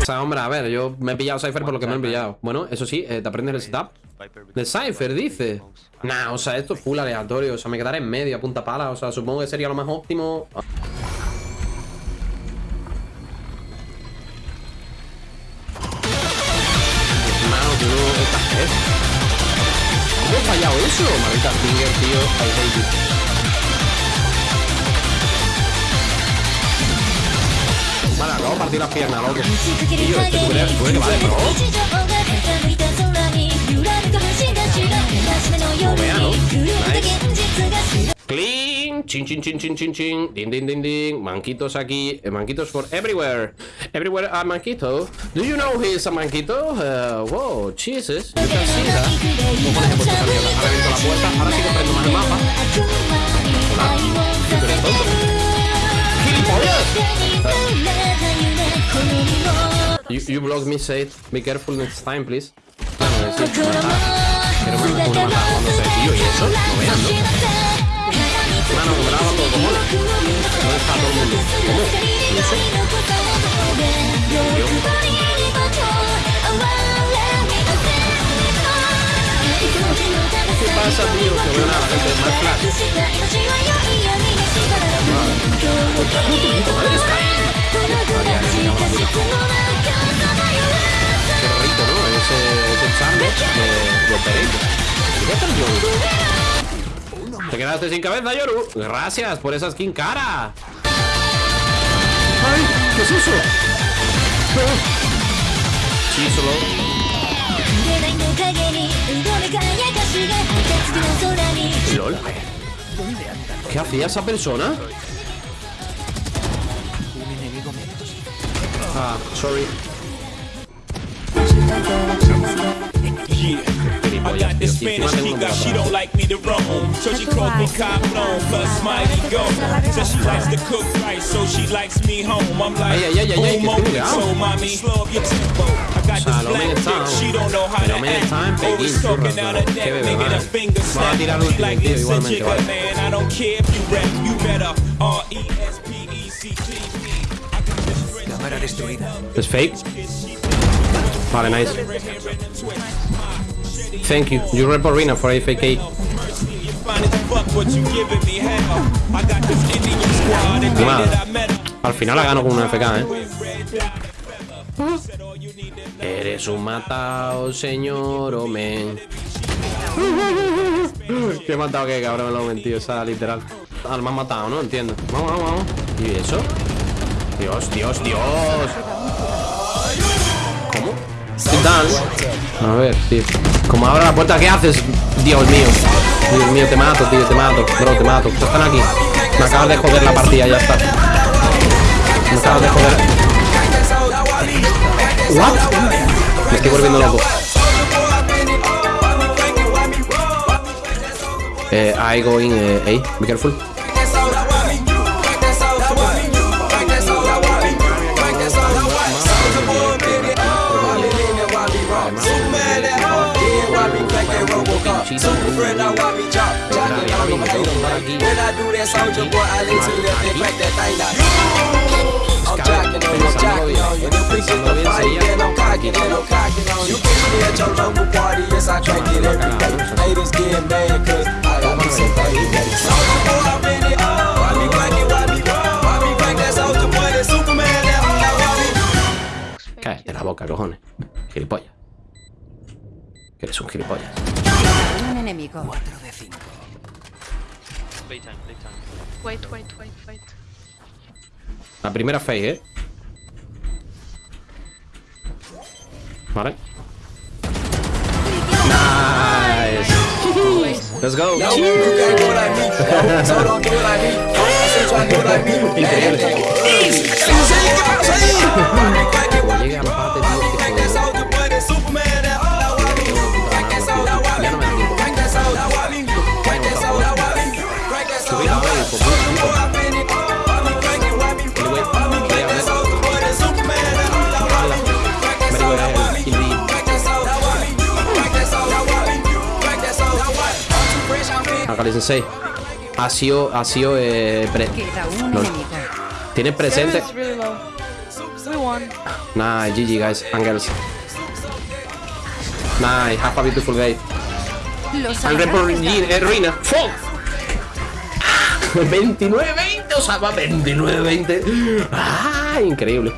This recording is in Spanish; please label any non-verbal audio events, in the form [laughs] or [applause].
O sea, hombre, a ver, yo me he pillado Cypher por lo que me han pillado. Bueno, eso sí, eh, te aprendes el setup. De Cypher, dice. Nah, o sea, esto es full aleatorio. O sea, me quedaré en medio, a punta pala. O sea, supongo que sería lo más óptimo. Hermano, tú no estás es. ¿Cómo he fallado eso? Maldita finger, tío. I hate you. Vale, acabo de partir las piernas, loco. Tío, es que tú crees, tú crees que vale, bro. No vea, ¿no? Nice. Clean, chin chin chin chin chin chin, ding ding ding ding, manquitos aquí, eh, manquitos for everywhere, everywhere a manquito. Do you know he's a manquito? Uh, wow, Jesus, you can see that. Cojones, he puesto esa mierda. Ahora abierto la puerta, ahora sí que más el mapa. Hola, ¿tú eres tonto? ¡Gilipollas! You, you blocked me, Seth. Be careful next time, please. Bueno, sí, matar. Quiero matar, uno matar cuando se tío. ¿Y eso? No vean, ¿no? 今のもブラボーと思うと思う思うしよととと思うよたら Te quedaste sin cabeza, Yoru. Gracias por esa skin cara. ¡Ay! ¿Qué es eso? Sí, solo. LOL. ¿Qué hacía esa persona? Ah, sorry. Spanish chica, she don't like me to roam. So she calls me Caplon, plus Mighty Go. Says she likes to cook right, so she likes me home. I'm like, oh, que so mommy, slow up your tempo. I got this black time. she don't know how to act. Always talking out her neck, making vale. finger snap. She like, tío, listen, chica, man, I don't care if you rap, you better R-E-S-P-E-C-T. I got this Cámara destruida. ¿Es fake? Vale, nice. Thank you. You report Rina for AFK. Al final la gano con una FK, ¿eh? Eres un matado, señor Omen. [laughs] Qué matado que cabrón me lo he mentido, o sea, literal. Al más matado, ¿no? Entiendo. Vamos, vamos, vamos. ¿Y eso? Dios, Dios, Dios. Sit down. A ver. Como abra la puerta, ¿qué haces? Dios mío. Dios mío, te mato, tío, te mato. Bro, te mato. Están aquí. Me acabas de joder la partida, ya está. Me acabas de joder. ¿What? Me estoy volviendo loco. Eh, I man at home. Yeah, why be cracking Robocop? Super friend, I why be chop? Jocking on them, hate them, When I do that soldier boy, I lay to left and crack that thing out. I'm jocking on you, jocking on you. The preacher the fight, then I'm cocking and I'm cocking on you. You push me at your local party, yes, I crack it every day. Haters getting mad, cause I got me some baby. Soldier boy, I'm in it all. Why be cracking, why be wrong? Why be crack that soldier boy, that Superman, that all. Okay, te la boca, cojones. Gilipollas. Que eres un gilipollas. Un enemigo. Wait, wait, wait, wait. La primera face, ¿eh? Vale. Nice. Let's go. Como Kali Sensei. Ha sido, ha sido, eh, pre-. Tiene presente. Nice, GG guys and girls. Nice, have a beautiful day. Los And eh, ruina. Fuck. [laughs] 29-20, o sea, va 29-20. Ah, increíble.